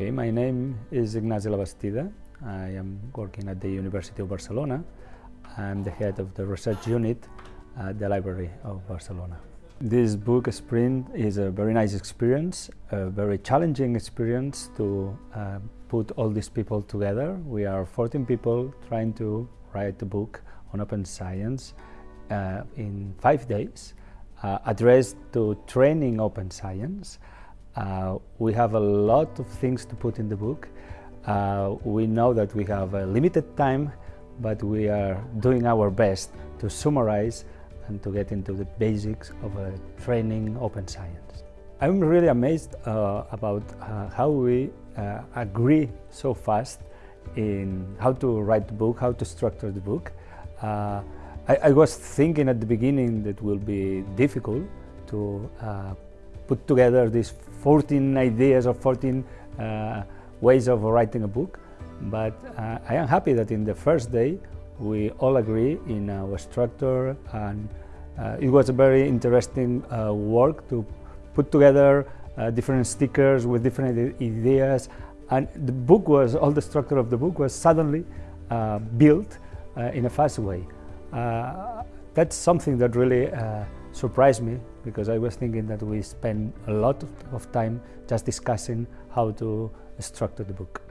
Okay, my name is Ignasi Labastida. I am working at the University of Barcelona. I'm the head of the research unit at the Library of Barcelona. This book sprint is a very nice experience, a very challenging experience to uh, put all these people together. We are 14 people trying to write a book on open science uh, in five days, uh, addressed to training open science. Uh, we have a lot of things to put in the book. Uh, we know that we have a limited time, but we are doing our best to summarize and to get into the basics of uh, training open science. I'm really amazed uh, about uh, how we uh, agree so fast in how to write the book, how to structure the book. I, I, was thinking at the beginning that will be difficult to put together these 14 ideas or 14 uh, ways of writing a book. But uh, I am happy that in the first day we all agree in our structure and uh, it was a very interesting uh, work to put together uh, different stickers with different ideas and the book was, all the structure of the book was suddenly uh, built in a fast way. that's something that really surprised me because I was thinking that we spend a lot of time just discussing how to structure the book.